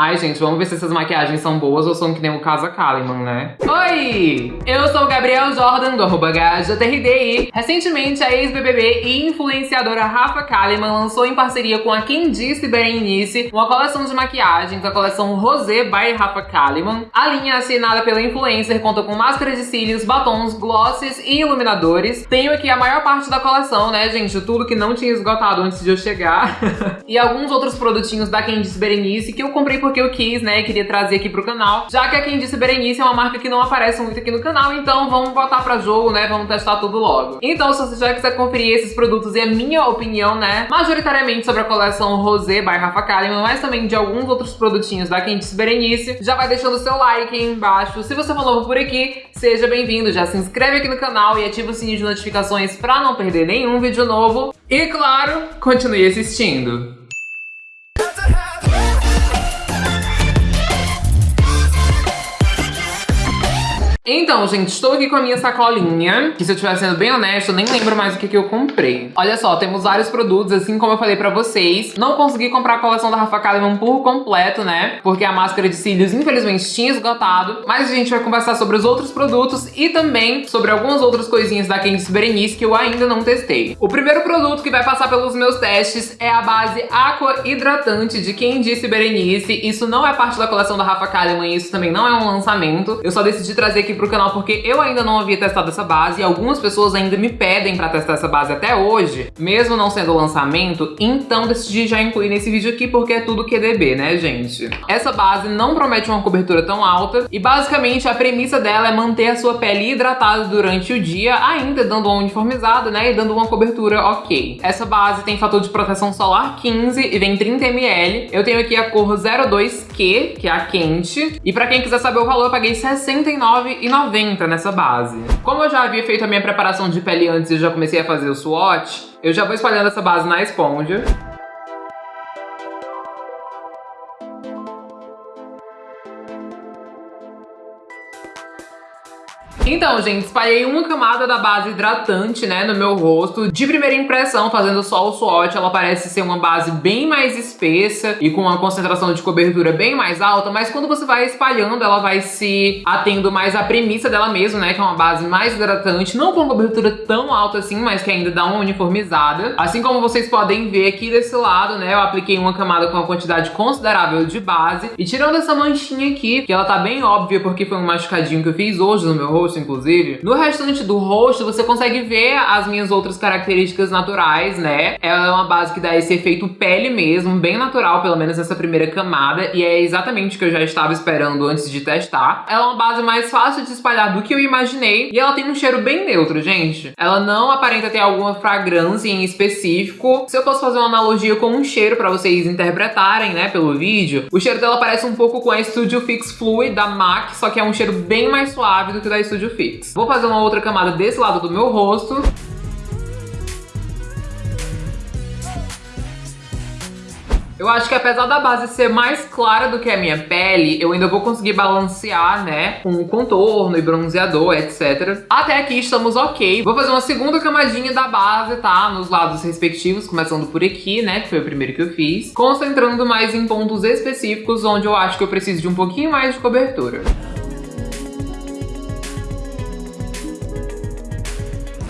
Ai, gente, vamos ver se essas maquiagens são boas ou são que nem o Casa Kalimann, né? Oi! Eu sou o Gabriel Jordan, do arroba GajaTRDI. Recentemente, a ex-BBB e influenciadora Rafa Kalimann lançou em parceria com a Disse Berenice uma coleção de maquiagens, a coleção Rosé by Rafa Kalimann. A linha assinada pela influencer conta com máscaras de cílios, batons, glosses e iluminadores. Tenho aqui a maior parte da coleção, né, gente? Tudo que não tinha esgotado antes de eu chegar. e alguns outros produtinhos da Disse Berenice que eu comprei por porque eu quis, né, queria trazer aqui pro canal. Já que a Quem Disse Berenice é uma marca que não aparece muito aqui no canal, então vamos botar pra jogo, né, vamos testar tudo logo. Então, se você já quiser conferir esses produtos e a minha opinião, né, majoritariamente sobre a coleção Rosé by Rafa Kalimann, mas também de alguns outros produtinhos da Quem Disse Berenice, já vai deixando seu like aí embaixo. Se você for novo por aqui, seja bem-vindo, já se inscreve aqui no canal e ativa o sininho de notificações pra não perder nenhum vídeo novo. E, claro, continue assistindo. Então, gente, estou aqui com a minha sacolinha, que se eu estiver sendo bem honesto, eu nem lembro mais o que, que eu comprei. Olha só, temos vários produtos, assim como eu falei pra vocês. Não consegui comprar a coleção da Rafa Kalimann por completo, né? Porque a máscara de cílios, infelizmente, tinha esgotado. Mas a gente vai conversar sobre os outros produtos e também sobre algumas outras coisinhas da Candice Berenice que eu ainda não testei. O primeiro produto que vai passar pelos meus testes é a base Aqua Hidratante de Disse Berenice. Isso não é parte da coleção da Rafa Kalimann, isso também não é um lançamento. Eu só decidi trazer aqui pro canal porque eu ainda não havia testado essa base e algumas pessoas ainda me pedem pra testar essa base até hoje, mesmo não sendo lançamento, então decidi já incluir nesse vídeo aqui porque é tudo QDB, né, gente? Essa base não promete uma cobertura tão alta e basicamente a premissa dela é manter a sua pele hidratada durante o dia, ainda dando uma uniformizada, né, e dando uma cobertura ok. Essa base tem fator de proteção solar 15 e vem 30ml. Eu tenho aqui a cor 02Q, que é a quente, e pra quem quiser saber o valor, eu paguei R$69,90 90 nessa base. Como eu já havia feito a minha preparação de pele antes e já comecei a fazer o swatch, eu já vou espalhando essa base na esponja. Então, gente, espalhei uma camada da base hidratante, né, no meu rosto. De primeira impressão, fazendo só o swatch, ela parece ser uma base bem mais espessa e com uma concentração de cobertura bem mais alta, mas quando você vai espalhando, ela vai se atendo mais à premissa dela mesmo, né, que é uma base mais hidratante, não com cobertura tão alta assim, mas que ainda dá uma uniformizada. Assim como vocês podem ver aqui desse lado, né, eu apliquei uma camada com uma quantidade considerável de base. E tirando essa manchinha aqui, que ela tá bem óbvia porque foi um machucadinho que eu fiz hoje no meu rosto, inclusive. No restante do rosto, você consegue ver as minhas outras características naturais, né? Ela é uma base que dá esse efeito pele mesmo, bem natural, pelo menos nessa primeira camada, e é exatamente o que eu já estava esperando antes de testar. Ela é uma base mais fácil de espalhar do que eu imaginei, e ela tem um cheiro bem neutro, gente. Ela não aparenta ter alguma fragrância em específico. Se eu posso fazer uma analogia com um cheiro pra vocês interpretarem, né, pelo vídeo, o cheiro dela parece um pouco com a Studio Fix Fluid da MAC, só que é um cheiro bem mais suave do que da Studio Fix. Vou fazer uma outra camada desse lado do meu rosto. Eu acho que apesar da base ser mais clara do que a minha pele, eu ainda vou conseguir balancear, né, com contorno e bronzeador, etc. Até aqui estamos ok. Vou fazer uma segunda camadinha da base, tá, nos lados respectivos, começando por aqui, né, que foi o primeiro que eu fiz, concentrando mais em pontos específicos onde eu acho que eu preciso de um pouquinho mais de cobertura.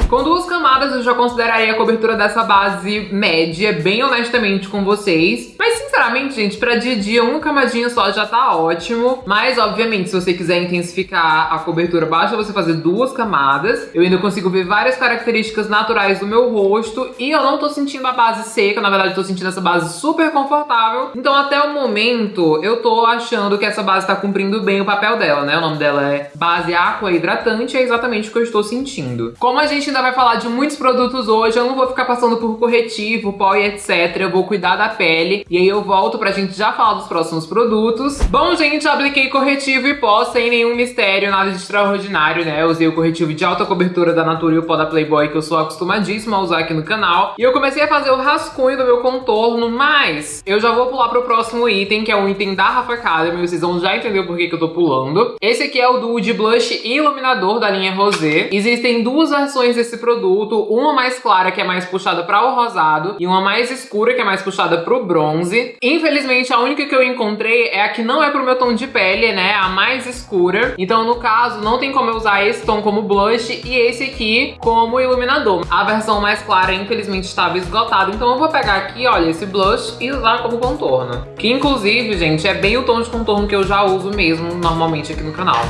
Com duas camadas eu já consideraria a cobertura dessa base média, bem honestamente com vocês. Mas sinceramente, gente, pra dia a dia, uma camadinha só já tá ótimo. Mas, obviamente, se você quiser intensificar a cobertura, basta você fazer duas camadas. Eu ainda consigo ver várias características naturais do meu rosto. E eu não tô sentindo a base seca, na verdade, tô sentindo essa base super confortável. Então, até o momento, eu tô achando que essa base tá cumprindo bem o papel dela, né? O nome dela é Base Aqua Hidratante, é exatamente o que eu estou sentindo. Como a gente ainda vai falar de muitos produtos hoje, eu não vou ficar passando por corretivo, pó e etc. Eu vou cuidar da pele e aí eu volto pra gente já falar dos próximos produtos. Bom, gente, apliquei corretivo e pó sem nenhum mistério, nada de extraordinário, né? Eu usei o corretivo de alta cobertura da Natura e o pó da Playboy que eu sou acostumadíssima a usar aqui no canal. E eu comecei a fazer o rascunho do meu contorno, mas eu já vou pular pro próximo item, que é o item da Rafa Kalimann, vocês vão já entender o porquê que eu tô pulando. Esse aqui é o Duo de Blush e Iluminador da linha Rosé. Existem duas versões desse desse produto, uma mais clara que é mais puxada para o rosado e uma mais escura que é mais puxada pro bronze. Infelizmente a única que eu encontrei é a que não é pro meu tom de pele, né, a mais escura. Então no caso não tem como eu usar esse tom como blush e esse aqui como iluminador. A versão mais clara infelizmente estava esgotada, então eu vou pegar aqui, olha, esse blush e usar como contorno. Que inclusive, gente, é bem o tom de contorno que eu já uso mesmo normalmente aqui no canal.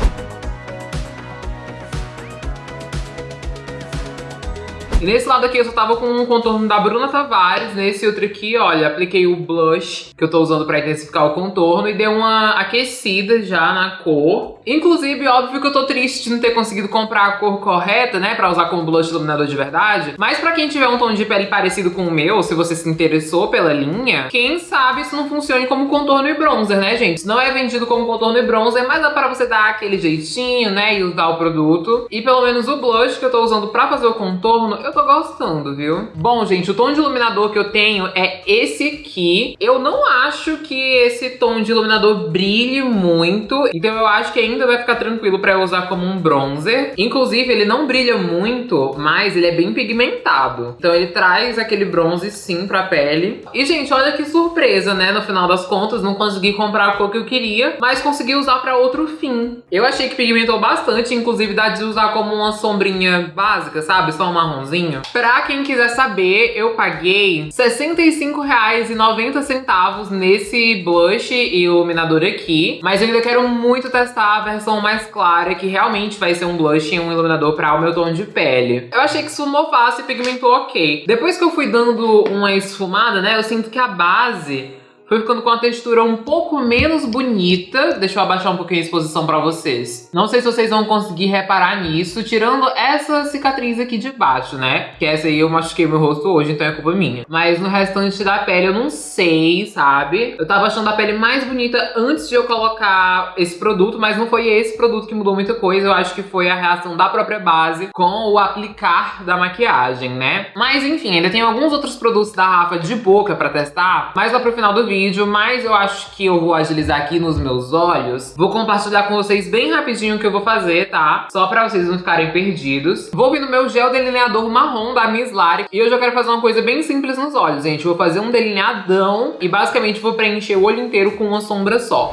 Nesse lado aqui eu só tava com um contorno da Bruna Tavares. Nesse outro aqui, olha, apliquei o blush que eu tô usando pra intensificar o contorno e dei uma aquecida já na cor. Inclusive, óbvio que eu tô triste de não ter conseguido comprar a cor correta, né, pra usar como blush iluminador de verdade. Mas pra quem tiver um tom de pele parecido com o meu, se você se interessou pela linha, quem sabe isso não funcione como contorno e bronzer, né, gente? Não é vendido como contorno e bronzer, mas dá pra você dar aquele jeitinho, né, e usar o produto. E pelo menos o blush que eu tô usando pra fazer o contorno, eu tô gostando, viu? Bom, gente, o tom de iluminador que eu tenho é esse aqui. Eu não acho que esse tom de iluminador brilhe muito, então eu acho que ainda vai ficar tranquilo pra eu usar como um bronzer. Inclusive, ele não brilha muito, mas ele é bem pigmentado. Então ele traz aquele bronze sim pra pele. E, gente, olha que surpresa, né? No final das contas, não consegui comprar a cor que eu queria, mas consegui usar pra outro fim. Eu achei que pigmentou bastante, inclusive dá de usar como uma sombrinha básica, sabe? Só um marronzinho finalzinho. Pra quem quiser saber, eu paguei R$ 65,90 nesse blush e iluminador aqui. Mas eu ainda quero muito testar a versão mais clara, que realmente vai ser um blush e um iluminador pra o meu tom de pele. Eu achei que esfumou fácil e pigmentou ok. Depois que eu fui dando uma esfumada, né, eu sinto que a base foi ficando com uma textura um pouco menos bonita. Deixa eu abaixar um pouquinho a exposição pra vocês. Não sei se vocês vão conseguir reparar nisso, tirando essa cicatriz aqui de baixo, né? Que essa aí eu machuquei meu rosto hoje, então é culpa minha. Mas no restante da pele eu não sei, sabe? Eu tava achando a pele mais bonita antes de eu colocar esse produto, mas não foi esse produto que mudou muita coisa. Eu acho que foi a reação da própria base com o aplicar da maquiagem, né? Mas enfim, ainda tem alguns outros produtos da Rafa de boca pra testar, mas lá pro final do vídeo vídeo, mas eu acho que eu vou agilizar aqui nos meus olhos. Vou compartilhar com vocês bem rapidinho o que eu vou fazer, tá? Só pra vocês não ficarem perdidos. Vou vir no meu gel delineador marrom da Miss Lari. E eu quero fazer uma coisa bem simples nos olhos, gente. Vou fazer um delineadão e basicamente vou preencher o olho inteiro com uma sombra só.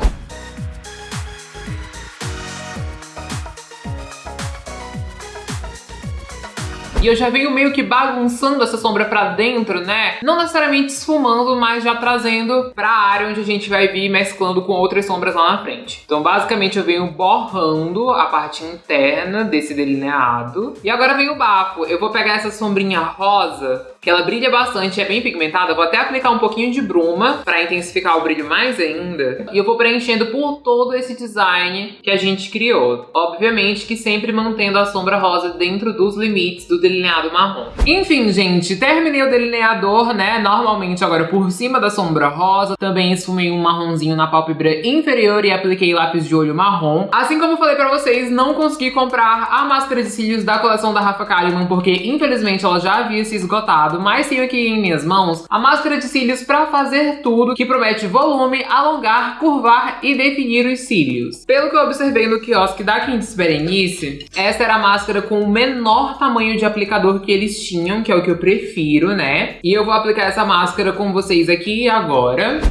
E eu já venho meio que bagunçando essa sombra pra dentro, né? Não necessariamente esfumando, mas já trazendo pra área onde a gente vai vir mesclando com outras sombras lá na frente. Então, basicamente, eu venho borrando a parte interna desse delineado. E agora vem o bafo. Eu vou pegar essa sombrinha rosa que ela brilha bastante, é bem pigmentada. Vou até aplicar um pouquinho de bruma pra intensificar o brilho mais ainda. E eu vou preenchendo por todo esse design que a gente criou. Obviamente que sempre mantendo a sombra rosa dentro dos limites do delineado marrom. Enfim, gente, terminei o delineador, né? Normalmente agora por cima da sombra rosa. Também esfumei um marronzinho na pálpebra inferior e apliquei lápis de olho marrom. Assim como eu falei pra vocês, não consegui comprar a máscara de cílios da coleção da Rafa Kalimann, porque infelizmente ela já havia se esgotado mas tenho aqui em minhas mãos a máscara de cílios para fazer tudo, que promete volume, alongar, curvar e definir os cílios. Pelo que eu observei no quiosque da Quintes Berenice, essa era a máscara com o menor tamanho de aplicador que eles tinham, que é o que eu prefiro, né? E eu vou aplicar essa máscara com vocês aqui agora.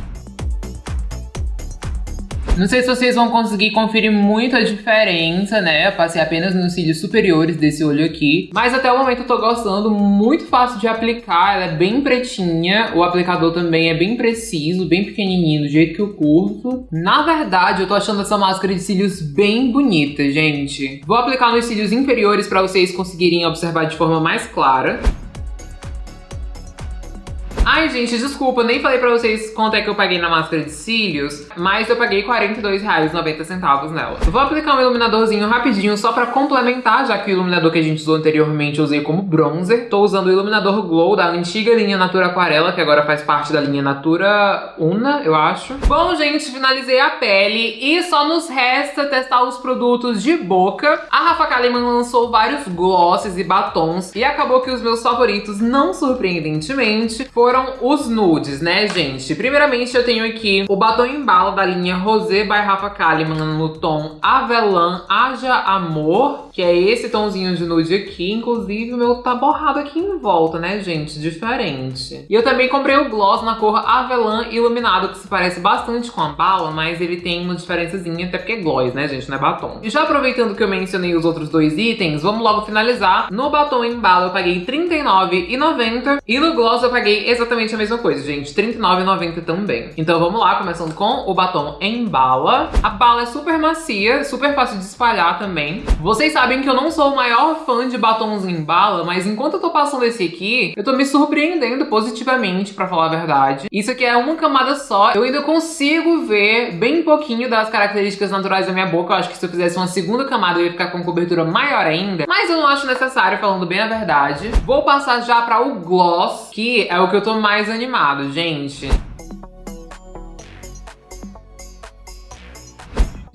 Não sei se vocês vão conseguir conferir muito a diferença, né? Eu passei apenas nos cílios superiores desse olho aqui. Mas até o momento eu tô gostando, muito fácil de aplicar, ela é bem pretinha. O aplicador também é bem preciso, bem pequenininho, do jeito que eu curto. Na verdade, eu tô achando essa máscara de cílios bem bonita, gente. Vou aplicar nos cílios inferiores pra vocês conseguirem observar de forma mais clara. Ai, gente, desculpa, nem falei pra vocês quanto é que eu paguei na máscara de cílios, mas eu paguei R$42,90 nela. Vou aplicar um iluminadorzinho rapidinho só pra complementar, já que o iluminador que a gente usou anteriormente eu usei como bronzer. Tô usando o iluminador Glow da antiga linha Natura Aquarela, que agora faz parte da linha Natura Una, eu acho. Bom, gente, finalizei a pele e só nos resta testar os produtos de boca. A Rafa Kalimann lançou vários glosses e batons e acabou que os meus favoritos, não surpreendentemente, foram foram os nudes, né, gente? Primeiramente, eu tenho aqui o batom em bala da linha Rosé by Rafa Kalimann no tom Avelã Haja Amor, que é esse tomzinho de nude aqui. Inclusive, o meu tá borrado aqui em volta, né, gente? Diferente. E eu também comprei o gloss na cor Avelã Iluminado, que se parece bastante com a bala, mas ele tem uma diferençazinha, até porque é gloss, né, gente? Não é batom. E já aproveitando que eu mencionei os outros dois itens, vamos logo finalizar. No batom em bala eu paguei R$39,90 e no gloss eu paguei exatamente a mesma coisa, gente. R$39,90 também. Então vamos lá, começando com o batom em bala. A bala é super macia, super fácil de espalhar também. Vocês sabem que eu não sou o maior fã de batons em bala, mas enquanto eu tô passando esse aqui, eu tô me surpreendendo positivamente, pra falar a verdade. Isso aqui é uma camada só. Eu ainda consigo ver bem pouquinho das características naturais da minha boca. Eu acho que se eu fizesse uma segunda camada eu ia ficar com cobertura maior ainda. Mas eu não acho necessário, falando bem a verdade. Vou passar já pra o gloss, que é o que eu tô mais animado, gente.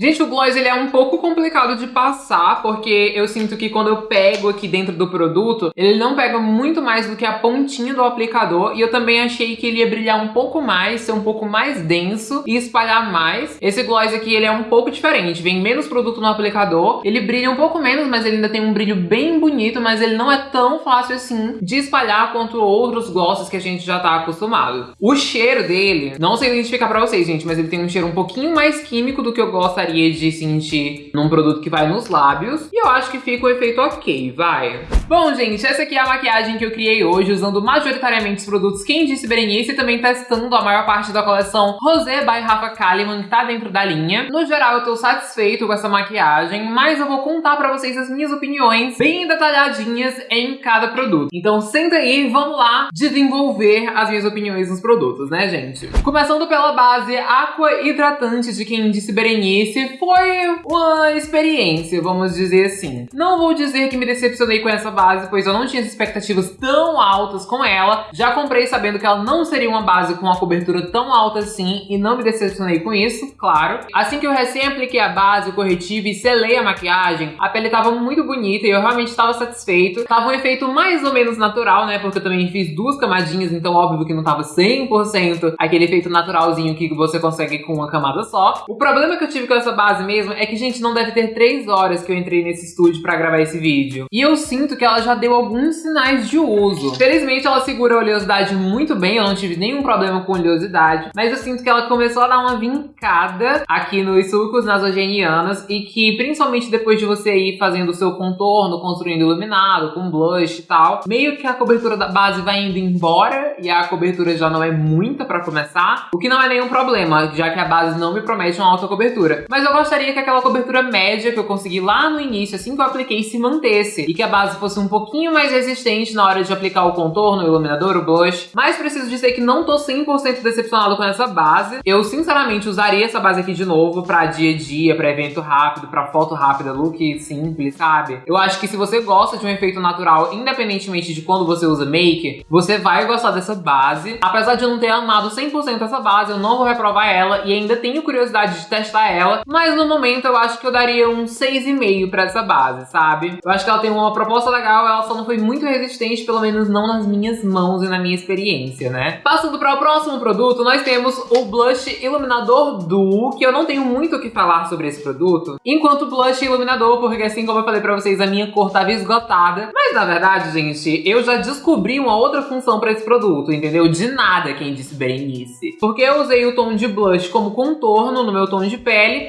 Gente, o gloss ele é um pouco complicado de passar, porque eu sinto que quando eu pego aqui dentro do produto, ele não pega muito mais do que a pontinha do aplicador, e eu também achei que ele ia brilhar um pouco mais, ser um pouco mais denso e espalhar mais. Esse gloss aqui, ele é um pouco diferente, vem menos produto no aplicador, ele brilha um pouco menos, mas ele ainda tem um brilho bem bonito, mas ele não é tão fácil assim de espalhar quanto outros glosses que a gente já tá acostumado. O cheiro dele, não sei identificar pra vocês, gente, mas ele tem um cheiro um pouquinho mais químico do que eu gostaria gostaria de sentir num produto que vai nos lábios. E eu acho que fica o efeito ok, vai. Bom, gente, essa aqui é a maquiagem que eu criei hoje, usando majoritariamente os produtos Quem Disse Berenice e também testando a maior parte da coleção Rosé by Rafa Kalimann, que tá dentro da linha. No geral, eu tô satisfeito com essa maquiagem, mas eu vou contar pra vocês as minhas opiniões bem detalhadinhas em cada produto. Então senta aí vamos lá desenvolver as minhas opiniões nos produtos, né, gente? Começando pela base Aqua Hidratante de Quem Disse Berenice, foi uma experiência, vamos dizer assim. Não vou dizer que me decepcionei com essa base, pois eu não tinha expectativas tão altas com ela. Já comprei sabendo que ela não seria uma base com uma cobertura tão alta assim e não me decepcionei com isso, claro. Assim que eu recém apliquei a base, o corretivo e selei a maquiagem, a pele tava muito bonita e eu realmente estava satisfeito. Tava um efeito mais ou menos natural, né? Porque eu também fiz duas camadinhas, então óbvio que não tava 100% aquele efeito naturalzinho que você consegue com uma camada só. O problema que eu tive com essa essa base mesmo é que, gente, não deve ter três horas que eu entrei nesse estúdio pra gravar esse vídeo. E eu sinto que ela já deu alguns sinais de uso. Felizmente, ela segura a oleosidade muito bem, eu não tive nenhum problema com oleosidade. Mas eu sinto que ela começou a dar uma vincada aqui nos sulcos nasogenianos e que, principalmente depois de você ir fazendo o seu contorno, construindo iluminado, com blush e tal, meio que a cobertura da base vai indo embora e a cobertura já não é muita pra começar, o que não é nenhum problema, já que a base não me promete uma alta cobertura. Mas mas eu gostaria que aquela cobertura média que eu consegui lá no início, assim que eu apliquei, se mantesse. E que a base fosse um pouquinho mais resistente na hora de aplicar o contorno, o iluminador, o blush. Mas preciso dizer que não tô 100% decepcionado com essa base. Eu, sinceramente, usaria essa base aqui de novo pra dia a dia, pra evento rápido, pra foto rápida, look simples, sabe? Eu acho que se você gosta de um efeito natural, independentemente de quando você usa make, você vai gostar dessa base. Apesar de eu não ter amado 100% essa base, eu não vou reprovar ela e ainda tenho curiosidade de testar ela. Mas no momento eu acho que eu daria um 6,5 pra essa base, sabe? Eu acho que ela tem uma proposta legal, ela só não foi muito resistente, pelo menos não nas minhas mãos e na minha experiência, né? Passando para o próximo produto, nós temos o Blush Iluminador Duo, que eu não tenho muito o que falar sobre esse produto, enquanto Blush Iluminador, porque assim como eu falei pra vocês, a minha cor tava esgotada. Mas na verdade, gente, eu já descobri uma outra função pra esse produto, entendeu? De nada quem disse Berenice. Porque eu usei o tom de blush como contorno no meu tom de pele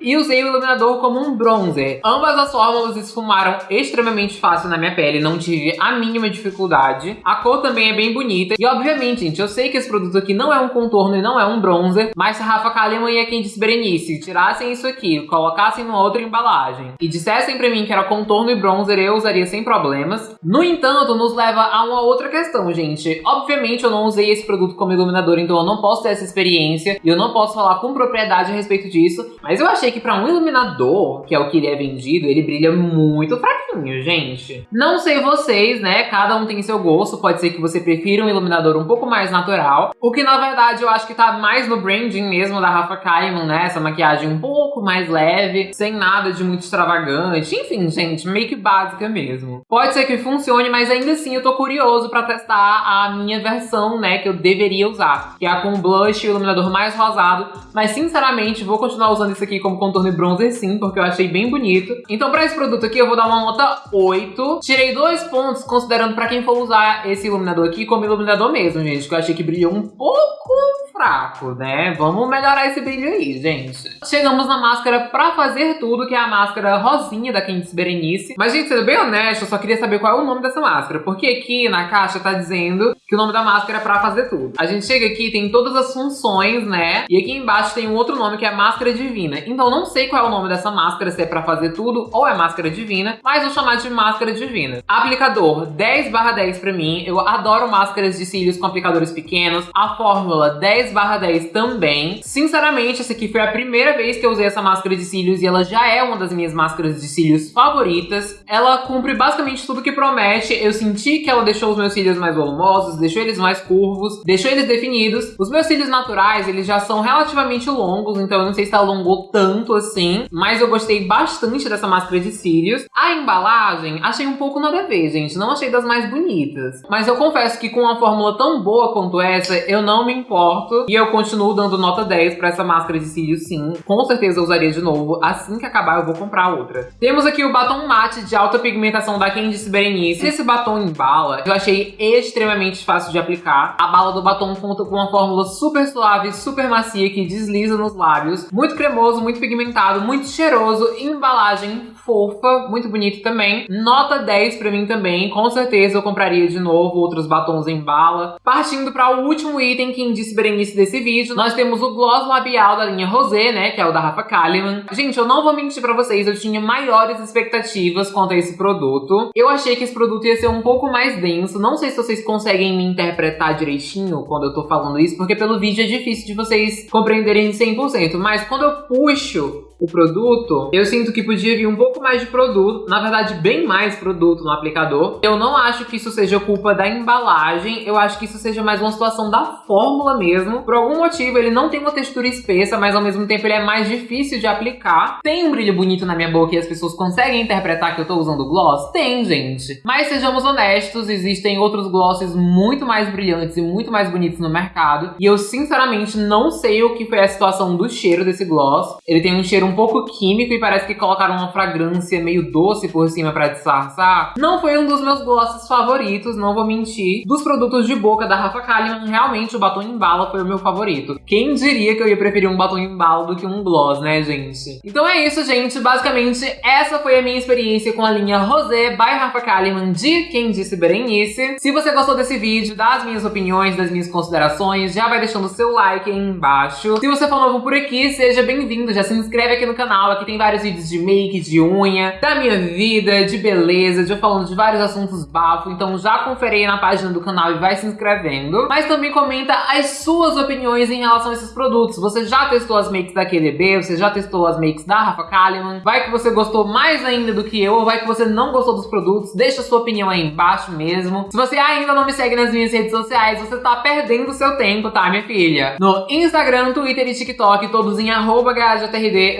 e usei o iluminador como um bronzer. Ambas as fórmulas esfumaram extremamente fácil na minha pele, não tive a mínima dificuldade. A cor também é bem bonita. E obviamente, gente, eu sei que esse produto aqui não é um contorno e não é um bronzer, mas se Rafa Kalimann e a Candice Berenice tirassem isso aqui, colocassem numa outra embalagem e dissessem pra mim que era contorno e bronzer, eu usaria sem problemas. No entanto, nos leva a uma outra questão, gente. Obviamente, eu não usei esse produto como iluminador, então eu não posso ter essa experiência e eu não posso falar com propriedade a respeito disso, mas eu achei achei que pra um iluminador, que é o que ele é vendido, ele brilha muito fraquinho, gente. Não sei vocês, né? Cada um tem seu gosto. Pode ser que você prefira um iluminador um pouco mais natural. O que, na verdade, eu acho que tá mais no branding mesmo da Rafa Kalimann, né? Essa maquiagem um pouco mais leve, sem nada de muito extravagante. Enfim, gente, meio que básica mesmo. Pode ser que funcione, mas ainda assim eu tô curioso pra testar a minha versão, né? Que eu deveria usar. Que é a com blush e iluminador mais rosado. Mas, sinceramente, vou continuar usando isso aqui como contorno e bronzer sim, porque eu achei bem bonito. Então, pra esse produto aqui, eu vou dar uma nota 8. Tirei dois pontos, considerando pra quem for usar esse iluminador aqui como iluminador mesmo, gente. Que eu achei que brilhou um pouco fraco, né? Vamos melhorar esse brilho aí, gente. Chegamos na máscara pra fazer tudo, que é a máscara rosinha da Candice Berenice. Mas, gente, sendo bem honesto, eu só queria saber qual é o nome dessa máscara. Porque aqui na caixa tá dizendo que o nome da máscara é pra fazer tudo. A gente chega aqui tem todas as funções, né? E aqui embaixo tem um outro nome que é Máscara Divina. Então não sei qual é o nome dessa máscara, se é pra fazer tudo ou é Máscara Divina, mas vou chamar de Máscara Divina. Aplicador 10 barra 10 pra mim. Eu adoro máscaras de cílios com aplicadores pequenos. A fórmula 10 barra 10 também. Sinceramente, essa aqui foi a primeira vez que eu usei essa máscara de cílios e ela já é uma das minhas máscaras de cílios favoritas. Ela cumpre basicamente tudo que promete. Eu senti que ela deixou os meus cílios mais volumosos, deixou eles mais curvos, deixou eles definidos. Os meus cílios naturais, eles já são relativamente longos, então eu não sei se alongou tanto assim, mas eu gostei bastante dessa máscara de cílios. A embalagem, achei um pouco nada a ver, gente. Não achei das mais bonitas. Mas eu confesso que com uma fórmula tão boa quanto essa, eu não me importo. E eu continuo dando nota 10 pra essa máscara de cílios, sim. Com certeza eu usaria de novo. Assim que acabar, eu vou comprar outra. Temos aqui o batom mate de alta pigmentação da Candice Berenice. Esse batom em bala, eu achei extremamente fácil de aplicar. A bala do batom conta com uma fórmula super suave, super macia, que desliza nos lábios. Muito cremoso, muito pigmentado, muito cheiroso. Embalagem fofa, muito bonito também. Nota 10 pra mim também. Com certeza eu compraria de novo outros batons em bala. Partindo para o último item que disse Berenice desse vídeo, nós temos o gloss labial da linha Rosé, né, que é o da Rafa Kalimann. Gente, eu não vou mentir pra vocês, eu tinha maiores expectativas quanto a esse produto. Eu achei que esse produto ia ser um pouco mais denso. Não sei se vocês conseguem me interpretar direitinho quando eu tô falando isso, porque pelo vídeo é difícil de vocês compreenderem 100%. Mas quando eu puxo o produto, eu sinto que podia vir um pouco mais de produto, na verdade bem mais produto no aplicador. Eu não acho que isso seja culpa da embalagem, eu acho que isso seja mais uma situação da fórmula mesmo. Por algum motivo ele não tem uma textura espessa, mas ao mesmo tempo ele é mais difícil de aplicar. Tem um brilho bonito na minha boca e as pessoas conseguem interpretar que eu tô usando gloss? Tem, gente. Mas sejamos honestos, existem outros glosses muito mais brilhantes e muito mais bonitos no mercado. E eu sinceramente não sei o que foi a situação do cheiro desse gloss. Ele tem um cheiro um pouco químico e parece que colocaram uma fragrância meio doce por cima pra disfarçar. Não foi um dos meus glosses favoritos, não vou mentir. Dos produtos de boca da Rafa Kalimann, realmente o batom em bala foi o meu favorito. Quem diria que eu ia preferir um batom em bala do que um gloss, né, gente? Então é isso, gente. Basicamente, essa foi a minha experiência com a linha Rosé by Rafa Kalimann de Quem Disse Berenice. Se você gostou desse vídeo, das minhas opiniões, das minhas considerações, já vai deixando o seu like aí embaixo. Se você for novo por aqui, seja bem-vindo. Já se inscreve aqui no canal. Aqui tem vários vídeos de make, de unha, da minha vida, de beleza, de eu falando de vários assuntos bafo. Então já confere aí na página do canal e vai se inscrevendo. Mas também comenta as suas opiniões em relação a esses produtos. Você já testou as makes da QLB? Você já testou as makes da Rafa Kalimann? Vai que você gostou mais ainda do que eu ou vai que você não gostou dos produtos? Deixa a sua opinião aí embaixo mesmo. Se você ainda não me segue nas minhas redes sociais, você tá perdendo seu tempo, tá, minha filha? No Instagram, Twitter e TikTok, todos em arroba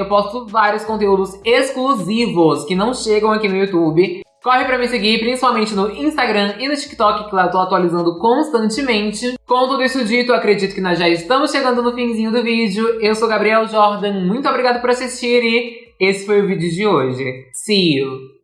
posto vários conteúdos exclusivos que não chegam aqui no YouTube. Corre pra me seguir, principalmente no Instagram e no TikTok, que lá eu tô atualizando constantemente. Com tudo isso dito, acredito que nós já estamos chegando no finzinho do vídeo. Eu sou Gabriel Jordan, muito obrigado por assistir e esse foi o vídeo de hoje. See you!